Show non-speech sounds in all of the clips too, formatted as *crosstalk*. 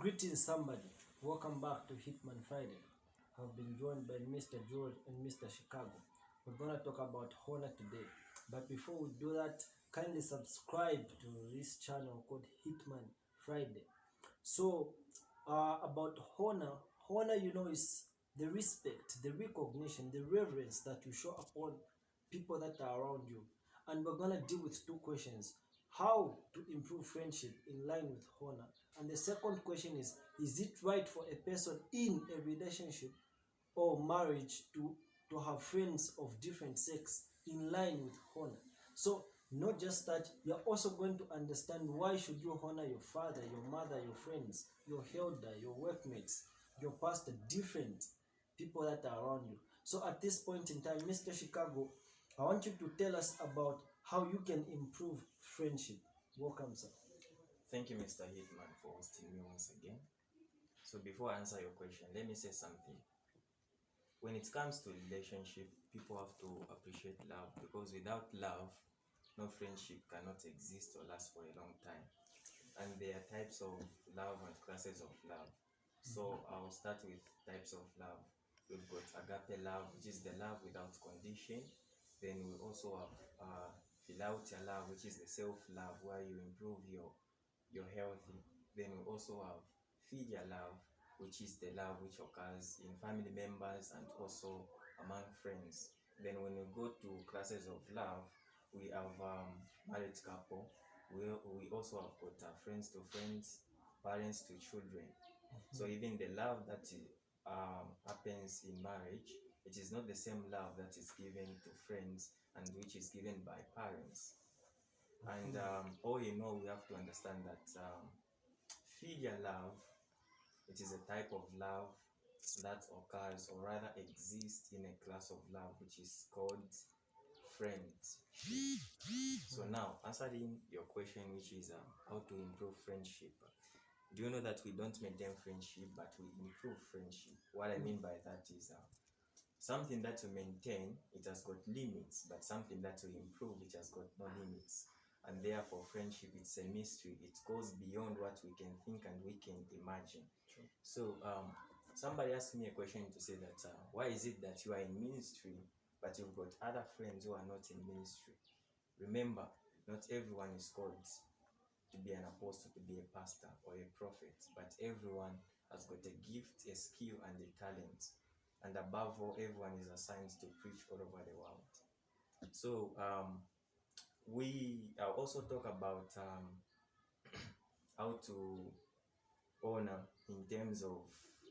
Greetings, somebody. Welcome back to Hitman Friday. I've been joined by Mr. George and Mr. Chicago. We're gonna talk about honor today. But before we do that, kindly subscribe to this channel called Hitman Friday. So, uh, about honor, honor, you know, is the respect, the recognition, the reverence that you show upon people that are around you. And we're gonna deal with two questions how to improve friendship in line with honor. And the second question is is it right for a person in a relationship or marriage to to have friends of different sex in line with honor? So not just that you're also going to understand why should you honor your father your mother your friends your elder your workmates your pastor different people that are around you. So at this point in time mr chicago i want you to tell us about how you can improve friendship. Welcome, sir. Thank you, Mr. Hitman, for hosting me once again. So before I answer your question, let me say something. When it comes to relationship, people have to appreciate love because without love, no friendship cannot exist or last for a long time. And there are types of love and classes of love. So I'll start with types of love. We've got agape love, which is the love without condition. Then we also have uh, philautia love, which is the self-love, where you improve your your healthy. Then we also have filial love, which is the love which occurs in family members and also among friends. Then when we go to classes of love, we have um, married couple. We, we also have got uh, friends to friends, parents to children. So even the love that um, happens in marriage, it is not the same love that is given to friends and which is given by parents. And um, all in all, we have to understand that um, filial love, it is a type of love that occurs or rather exists in a class of love which is called friendship. So now, answering your question, which is um, how to improve friendship. Do you know that we don't maintain friendship, but we improve friendship? What I mean by that is uh, something that we maintain, it has got limits, but something that we improve, it has got no limits. And therefore, friendship, it's a mystery. It goes beyond what we can think and we can imagine. True. So, um, somebody asked me a question to say that uh, why is it that you are in ministry, but you've got other friends who are not in ministry? Remember, not everyone is called to be an apostle, to be a pastor or a prophet, but everyone has got a gift, a skill, and a talent and above all everyone is assigned to preach all over the world. So um, we uh, also talk about um, *clears throat* how to honor in terms of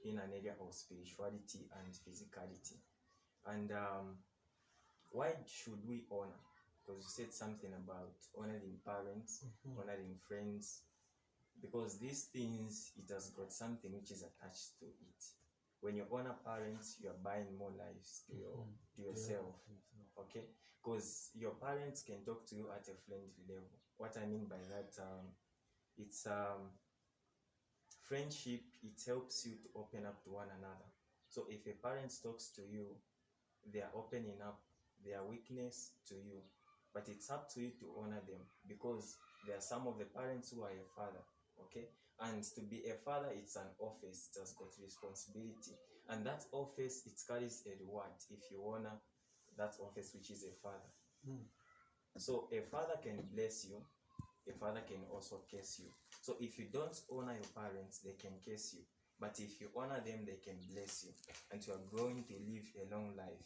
in an area of spirituality and physicality. And um, why should we honor? Because you said something about honoring parents Mhm. honoring friends because these things it has got something which is attached to it when you honor parents you are buying more lives to your Mhm. to yourself okay? Because your parents can talk to you at a friendly level. What i mean by that um, it's um friendship it helps you to open up to one another. So if a parent talks to you they are opening up their weakness to you but it's up to you to honor them because there are some of the parents who are your father okay and to be a father it's an office. It has got responsibility. And that office it carries a reward if you honor that office which is a father. Mm. so a father can bless you. A father can also curse you. So if you don't honor your parents they can curse you. But if you honor them they can bless you. And you are going to live a long life.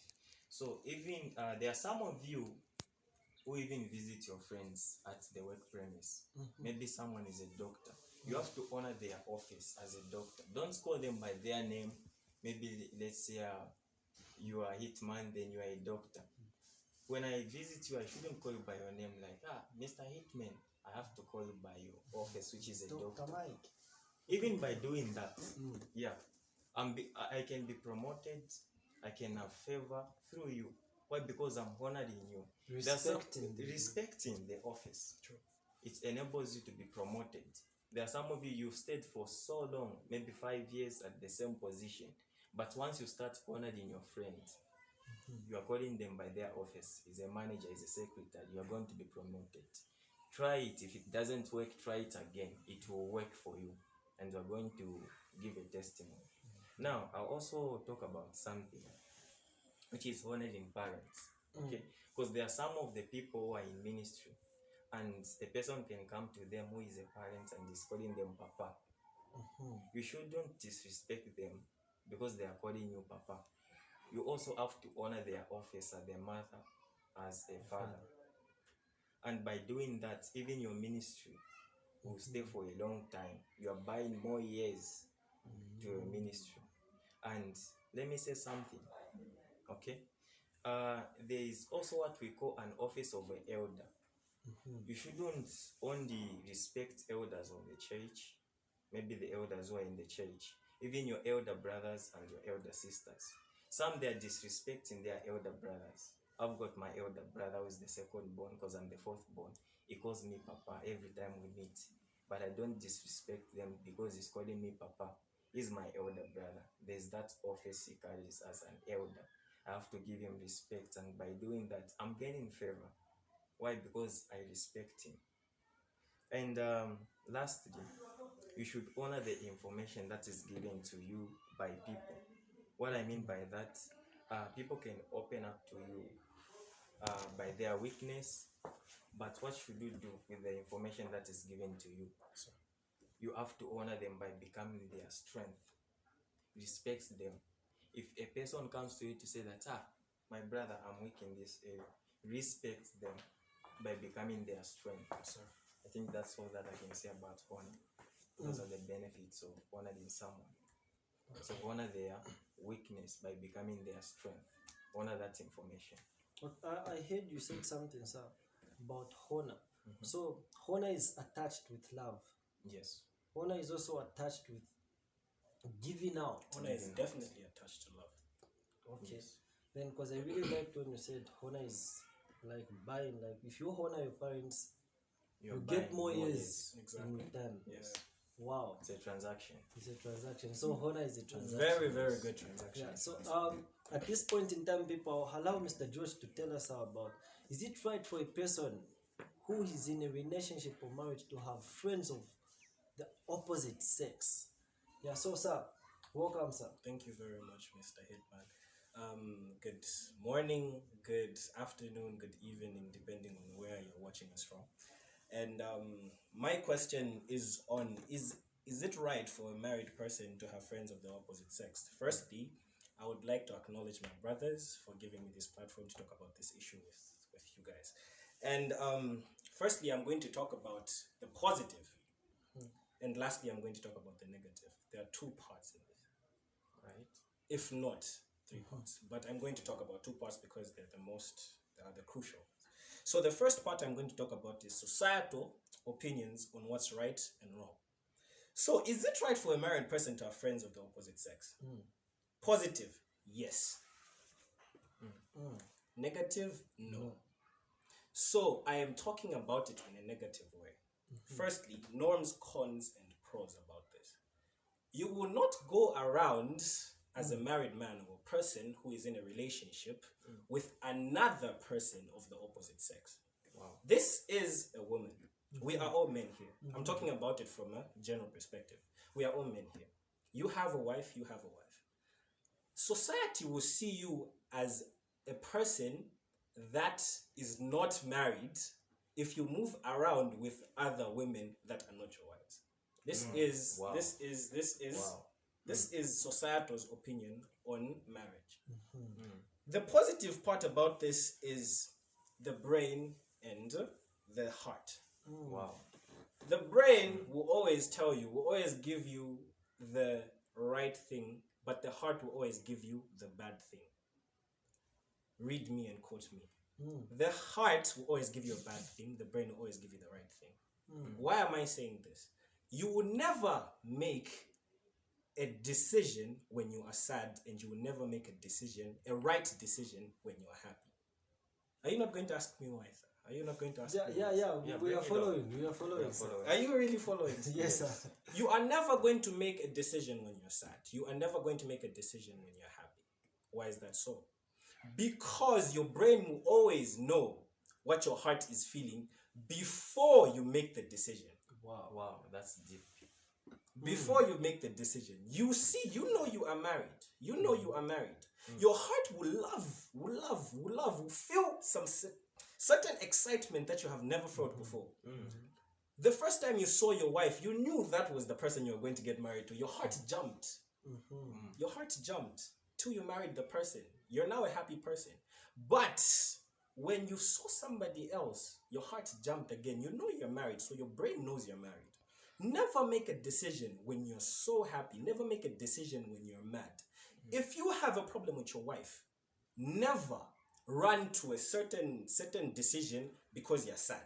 So even uh, there are some of you who even visit your friends at the work premise. Mhm. maybe someone is a doctor you have to honor their office as a doctor. Don't call them by their name. Maybe let's say uh, you are a hitman then you are a doctor. When i visit you i shouldn't call you by your name like ah mr hitman. I have to call you by your office which is a Dr. doctor. Mike. even by doing that Mm. yeah I'm be, I I can be promoted I can have favor through you. Why? Because I'm honoring you. Some- Respecting the respecting the office. True. it enables you to be promoted there are some of you you've stayed for so long maybe five years at the same position but once you start honoring your friend Mhm. you are calling them by their office is a manager is a secretary you are going to be promoted try it if it doesn't work try it again it will work for you and you are are going to give a testimony. Now, I'll also talk about something which is honoring parents. Okay, because there are some of the people who are in ministry, and a person can come to them who is a parent and is calling them papa. Mhm. You shouldn't disrespect them because they are calling you papa. You also have to honor their office as their mother, as a father. And by doing that, even your ministry will stay for a long time. You are buying more years to your ministry. And let me say something, okay? Uh, there is also what we call an office of an elder. Mm-hmm. You shouldn't only respect elders of the church, maybe the elders who are in the church, even your elder brothers and your elder sisters. Some they are disrespecting their elder brothers. I've got my elder brother who is the second born because I'm the fourth born. He calls me Papa every time we meet. But I don't disrespect them because he's calling me Papa. He's my elder brother. There's that office he carries as an elder. I have to give him respect, and by doing that, I'm gaining favor. Why? Because I respect him. And um, lastly, you should honor the information that is given to you by people. What I mean by that, uh, people can open up to you uh, by their weakness, but what should you do with the information that is given to you? You have to honor them by becoming their strength. Respect them. If a person comes to you to say that, ah, my brother, I'm weak in this area, respect them by becoming their strength. Sir. I think that's all that I can say about honor. Those are the benefits of honoring someone. So honor their weakness by becoming their strength. Honor that information. But I, I heard you said something, sir, about honor. Mhm. So honor is attached with love. Yes. Honor is also attached with giving out. Honor is definitely attached to love. Okay. Yes. Then, because I really liked when you said honor is like buying. Like if you honor your parents, You're you get buying more years Exactly. in return. Yes. Wow, It's a transaction. it's a transaction. So honor is a transaction. Very, very good transaction. Yeah. So um, at this point in time, people allow Mr. George to tell us about is it right for a person who is in a relationship or marriage to have friends of the opposite sex? Yeah. So sir, welcome, sir. Thank you very much, Mr. Hitman. Um, good morning, good afternoon, good evening, depending on where you're watching us from. And um, my question is on is is it right for a married person to have friends of the opposite sex? Firstly, I would like to acknowledge my brothers for giving me this platform to talk about this issue with, with you guys. And um, firstly, I'm going to talk about the positive. And lastly, I'm going to talk about the negative. There are two parts in this Right? if not three parts. But I'm going to talk about two parts because they're the most, they are the crucial. So the first part I'm going to talk about is societal opinions on what's right and wrong. So is it right for a married person to have friends of the opposite sex? Mm. Positive, yes. Mm. Negative, no. No. So I am talking about it in a negative way. Firstly, norms, cons, and pros about this. You will not go around as a mm. married man or person who is in a relationship mm. with another person of the opposite sex. Wow. This is a woman. We mm-hmm. are all men here. I'm mm-hmm. talking about it from a general perspective. We are all men here. You have a wife, you have a wife. Society will see you as a person that is not married if you move around with other women that are not your wives. This Mm. is Wow. this is this is Wow. This is societal's opinion on marriage. Mm. The positive part about this is the brain and the heart. Mm. Wow. The brain will always tell you, will always give you the right thing, but the heart will always give you the bad thing. Read me and quote me. Mm. The heart will always give you a bad thing, the brain will always give you the right thing. Mm. Why am I saying this? You will never make a decision when you are sad, and you will never make a decision, a right decision, when you are happy. Are you not going to ask me why, sir? Are you not going to ask Yeah, me? yeah, yeah. Yeah, we bring are following. We are following. Yeah, sir. follow it. Are you really following? *laughs* Yes, sir. You are never going to make a decision when you're sad. You are never going to make a decision when you're happy. Why is that so? Because your brain will always know what your heart is feeling before you make the decision. Wow. Wow, that's deep. Before hmm. you make the decision you see you know you are married. You know you are married. Hmm. Your heart will love will love will love will feel some certain excitement that you have never felt hmm. before. The first time you saw your wife you knew that was the person you were going to get married to. Your heart jumped. Mhm. your heart jumped till you married the person. You're now a happy person. But when you saw somebody else, your heart jumped again. You know you're married, so your brain knows you're married. Never make a decision when you're so happy. Never make a decision when you're mad. Mm-hmm. If you have a problem with your wife, never run to a certain certain decision because you're sad.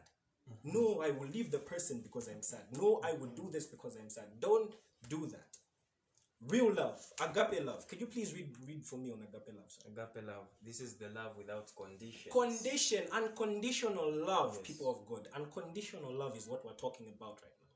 Mm-hmm. No, I will leave the person because I'm sad. No, I will do this because I'm sad. Don't do that. Real love, agape love. Can you please read read for me on agape love? Sir? Agape love. This is the love without conditions. Condition, unconditional love, Yes. people of God. Unconditional love is what we're talking about right now.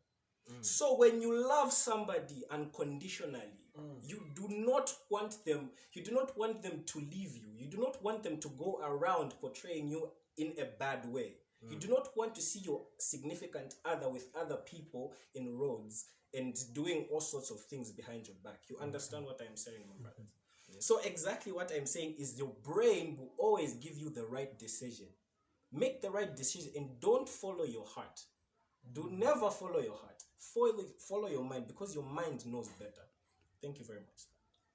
Mm. So when you love somebody unconditionally, Mm. you do not want them, you do not want them to leave you. You do not want them to go around portraying you in a bad way. You do not want to see your significant other with other people in roads and doing all sorts of things behind your back. You understand what I'm saying, my brother? So exactly what I'm saying is your brain will always give you the right decision. Make the right decision and don't follow your heart. Do never follow your heart. Follow, follow your mind because your mind knows better. Thank you very much.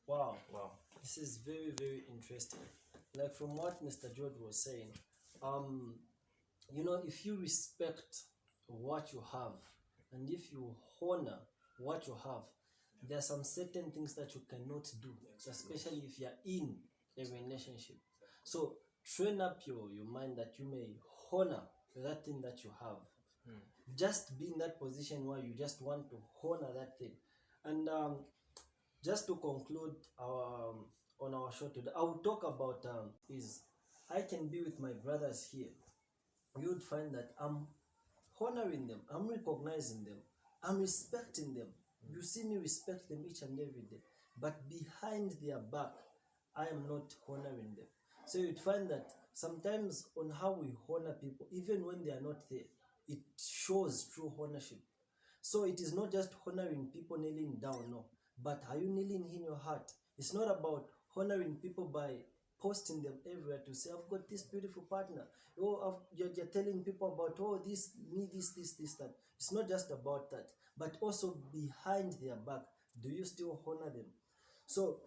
Wow. Wow. This is very, very interesting. Like from what Mr. George was saying, um, you know, if you respect what you have and if you honor what you have, there are some certain things that you cannot do, especially if you're in a relationship. So train up your, your mind that you may honor that thing that you have. Just be in that position where you just want to honor that thing. And um, just to conclude our um, on our show today, I will talk about um, is I can be with my brothers here. You would find that I'm honoring them, I'm recognizing them, I'm respecting them. You see me respect them each and every day, but behind their back, I am not honoring them. So you'd find that sometimes on how we honor people, even when they are not there, it shows true ownership. So it is not just honoring people kneeling down, no. But are you kneeling in your heart? It's not about honoring people by posting them everywhere to say, I've got this beautiful partner. Oh, you're, you're telling people about, oh, this, me, this, this, this, that. It's not just about that, but also behind their back. Do you still honor them? So,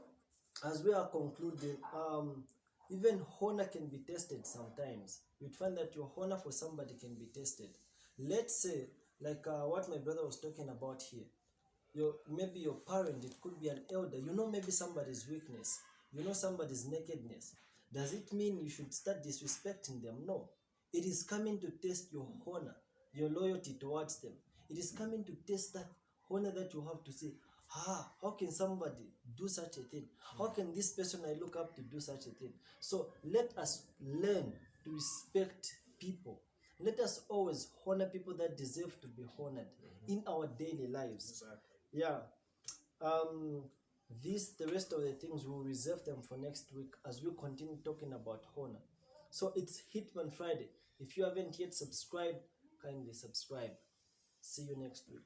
as we are concluding, um, even honor can be tested sometimes. You'd find that your honor for somebody can be tested. Let's say, like uh, what my brother was talking about here, your maybe your parent, it could be an elder. You know, maybe somebody's weakness. You know somebody's nakedness. Does it mean you should start disrespecting them? No. It is coming to test your honor, your loyalty towards them. It is coming to test that honor that you have to say, ah, how can somebody do such a thing? How can this person I look up to do such a thing? So let us learn to respect people. Let us always honor people that deserve to be honored in our daily lives. Exactly. Yeah. Um, this, the rest of the things, we'll reserve them for next week as we continue talking about honor. So it's Hitman Friday. If you haven't yet subscribed, kindly subscribe. See you next week.